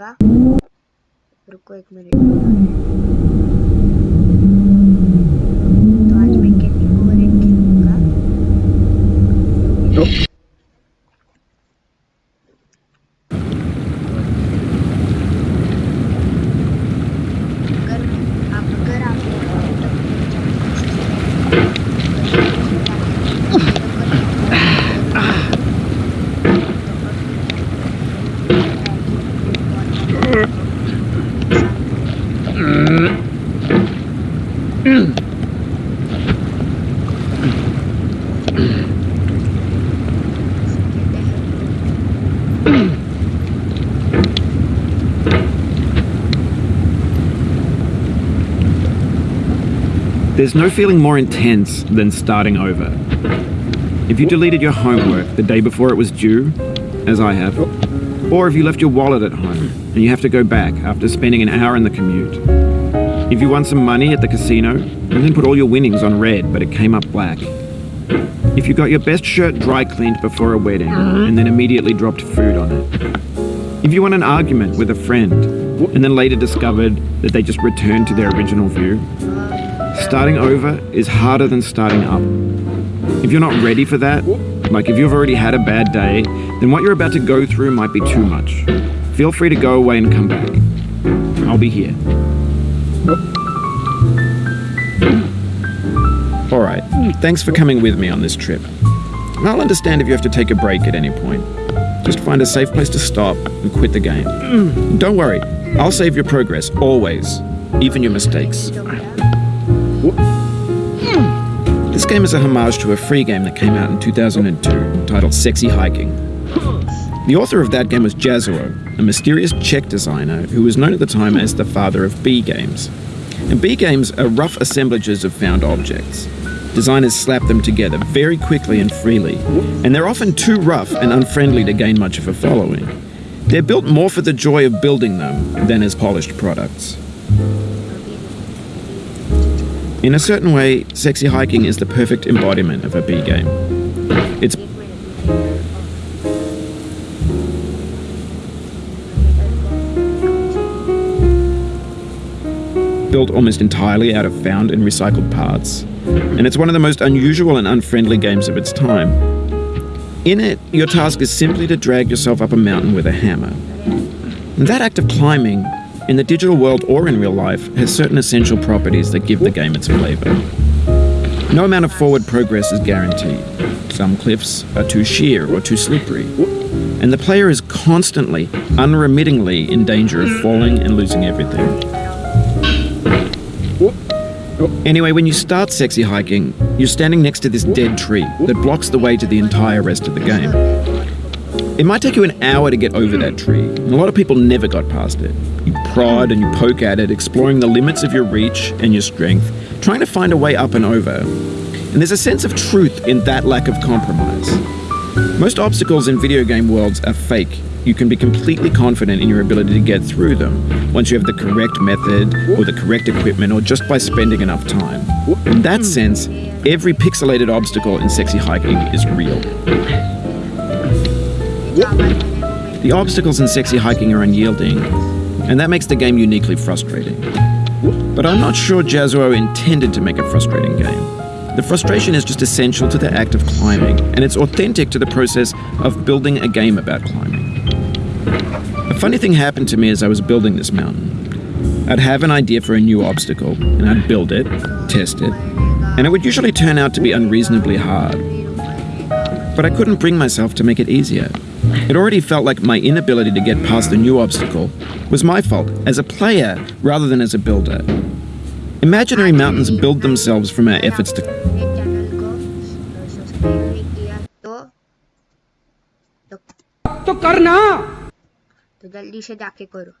खेलूँगा रुको एक minute. There's no feeling more intense than starting over. If you deleted your homework the day before it was due, as I have, or if you left your wallet at home and you have to go back after spending an hour in the commute, if you won some money at the casino and then put all your winnings on red but it came up black, if you got your best shirt dry cleaned before a wedding and then immediately dropped food on it, if you won an argument with a friend and then later discovered that they just returned to their original view, Starting over is harder than starting up. If you're not ready for that, like if you've already had a bad day, then what you're about to go through might be too much. Feel free to go away and come back. I'll be here. Alright, thanks for coming with me on this trip. I'll understand if you have to take a break at any point. Just find a safe place to stop and quit the game. Don't worry, I'll save your progress, always, even your mistakes. Hmm. This game is a homage to a free game that came out in 2002 titled Sexy Hiking. The author of that game was Jazzuo, a mysterious Czech designer who was known at the time as the father of B games. And B games are rough assemblages of found objects. Designers slap them together very quickly and freely, and they're often too rough and unfriendly to gain much of a following. They're built more for the joy of building them than as polished products. In a certain way, Sexy Hiking is the perfect embodiment of a B game. It's built almost entirely out of found and recycled parts, and it's one of the most unusual and unfriendly games of its time. In it, your task is simply to drag yourself up a mountain with a hammer. And that act of climbing, in the digital world or in real life, has certain essential properties that give the game its flavor. No amount of forward progress is guaranteed. Some cliffs are too sheer or too slippery. And the player is constantly, unremittingly in danger of falling and losing everything. Anyway, when you start sexy hiking, you're standing next to this dead tree that blocks the way to the entire rest of the game. It might take you an hour to get over that tree, and a lot of people never got past it. You prod and you poke at it, exploring the limits of your reach and your strength, trying to find a way up and over. And there's a sense of truth in that lack of compromise. Most obstacles in video game worlds are fake. You can be completely confident in your ability to get through them once you have the correct method or the correct equipment or just by spending enough time. In that sense, every pixelated obstacle in sexy hiking is real. The obstacles in sexy hiking are unyielding, and that makes the game uniquely frustrating. But I'm not sure Jazzuo intended to make a frustrating game. The frustration is just essential to the act of climbing, and it's authentic to the process of building a game about climbing. A funny thing happened to me as I was building this mountain. I'd have an idea for a new obstacle, and I'd build it, test it, and it would usually turn out to be unreasonably hard. But I couldn't bring myself to make it easier. It already felt like my inability to get past the new obstacle was my fault as a player rather than as a builder. Imaginary mountains build themselves from our efforts to channel को subscribe नहीं किया तो तो तो करना तो जल्दी से जाके करो